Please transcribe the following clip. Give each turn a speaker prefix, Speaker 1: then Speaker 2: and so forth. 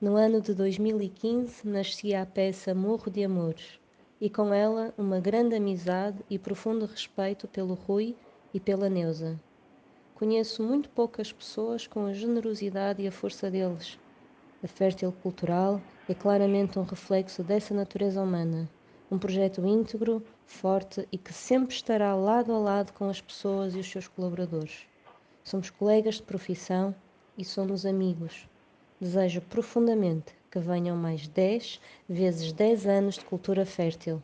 Speaker 1: No ano de 2015 nascia a peça Morro de Amores e com ela uma grande amizade e profundo respeito pelo Rui e pela Neuza. Conheço muito poucas pessoas com a generosidade e a força deles. A Fértil Cultural é claramente um reflexo dessa natureza humana, um projeto íntegro, forte e que sempre estará lado a lado com as pessoas e os seus colaboradores. Somos colegas de profissão e somos amigos. Desejo profundamente que venham mais 10 vezes 10 anos de cultura fértil.